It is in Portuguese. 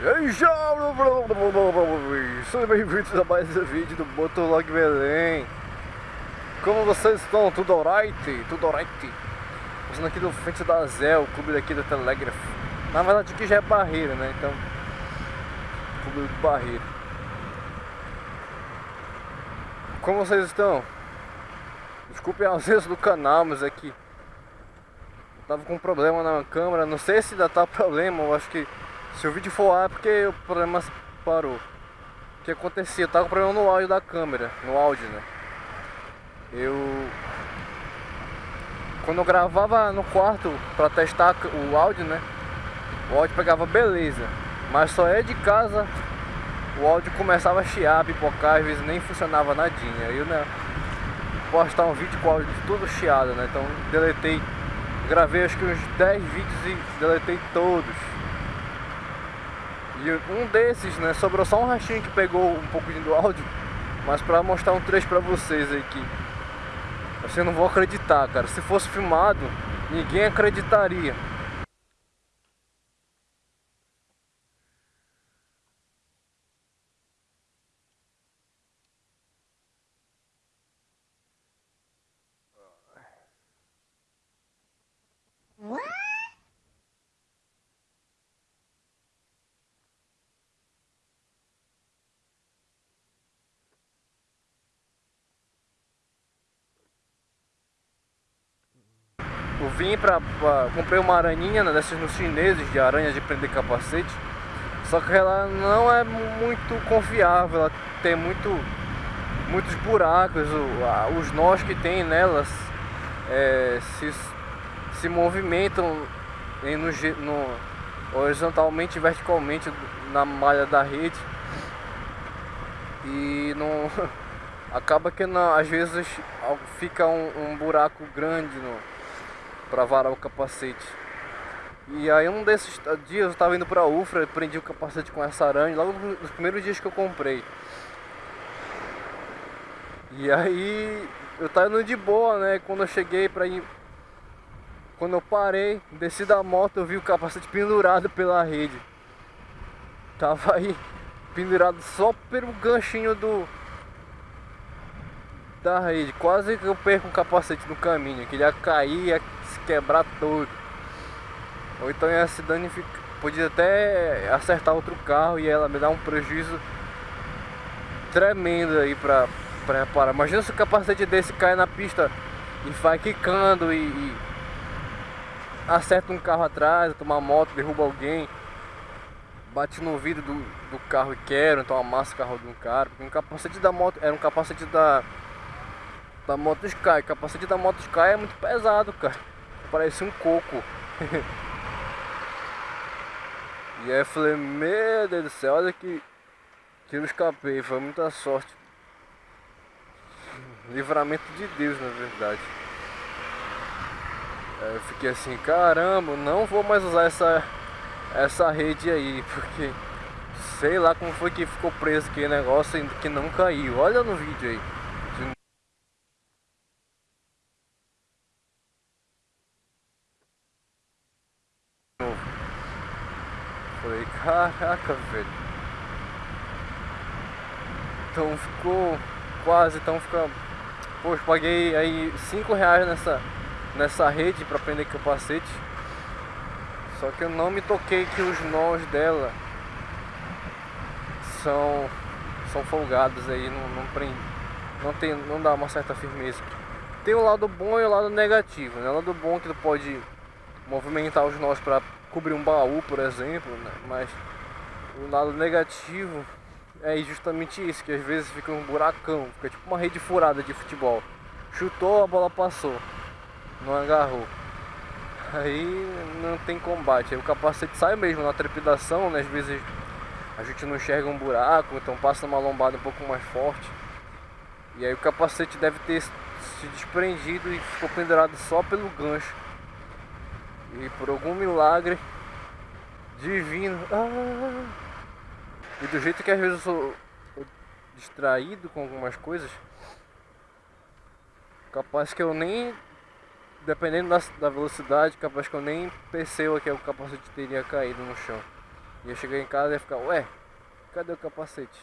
E aí! Sejam bem-vindos a mais um vídeo do Motolog Belém. Como vocês estão? Tudo alright? Tudo alright? Passando aqui do frente da Zé, o clube daqui da Telegraph. Na verdade aqui já é Barreira, né? Então, clube do Barreira. Como vocês estão? Desculpem a ausência do canal, mas aqui tava com problema na câmera. Não sei se ainda tá problema, eu acho que se o vídeo for ar é porque o problema parou. O que acontecia? Eu tava com problema no áudio da câmera, no áudio, né? Eu... Quando eu gravava no quarto pra testar o áudio, né? O áudio pegava beleza. Mas só é de casa o áudio começava a chiar, pipocar, às vezes nem funcionava nadinha. Eu, né? Postar um vídeo com o áudio todo chiado, né? Então deletei, gravei acho que uns 10 vídeos e deletei todos. E um desses, né, sobrou só um rachinho que pegou um pouquinho do áudio, mas pra mostrar um trecho pra vocês aí que você não vão acreditar, cara. Se fosse filmado, ninguém acreditaria. Eu vim pra, pra, comprei uma aranhinha né, dessas nos chineses de aranha de prender capacete. Só que ela não é muito confiável, ela tem muito, muitos buracos, os nós que tem nelas é, se, se movimentam no, no, horizontalmente e verticalmente na malha da rede. E não acaba que não, às vezes fica um, um buraco grande no, para varar o capacete. E aí um desses dias eu estava indo para UFRA, prendi o capacete com essa aranha, logo nos primeiros dias que eu comprei. E aí eu tava indo de boa, né? Quando eu cheguei para ir quando eu parei, desci da moto, eu vi o capacete pendurado pela rede. Tava aí pendurado só pelo ganchinho do da rede. Quase que eu perco o capacete no caminho, que ele ia cair, ia se quebrar todo. Ou então ia se danificar. Podia até acertar outro carro e ela me dar um prejuízo tremendo aí pra, reparar. Imagina se o capacete desse cai na pista e vai quicando e, e acerta um carro atrás, toma moto, derruba alguém, bate no vidro do, do carro e quer, então amassa o carro de um cara. Porque um capacete da moto era um capacete da da moto Sky. O capacete da moto Sky é muito pesado, cara. Parece um coco. e aí eu falei, meu Deus do céu, olha que, que eu escapei, foi muita sorte. Livramento de Deus, na verdade. Aí eu fiquei assim, caramba, não vou mais usar essa, essa rede aí, porque sei lá como foi que ficou preso aquele negócio que não caiu. Olha no vídeo aí. Falei, caraca, velho. Então ficou quase, então fica... Poxa, paguei aí 5 reais nessa, nessa rede pra prender capacete. Só que eu não me toquei que os nós dela são, são folgados aí, não, não prende, não, tem, não dá uma certa firmeza. Tem o lado bom e o lado negativo, né? O lado bom que tu pode movimentar os nós para cobrir um baú, por exemplo, né? mas o lado negativo é justamente isso, que às vezes fica um buracão, fica tipo uma rede furada de futebol. Chutou, a bola passou, não agarrou. Aí não tem combate, aí o capacete sai mesmo na trepidação, né? às vezes a gente não enxerga um buraco, então passa uma lombada um pouco mais forte. E aí o capacete deve ter se desprendido e ficou pendurado só pelo gancho. E por algum milagre divino. Ah, e do jeito que às vezes eu sou distraído com algumas coisas, capaz que eu nem, dependendo da, da velocidade, capaz que eu nem perceba que o capacete teria caído no chão. Ia chegar em casa e ia ficar, ué, cadê o capacete?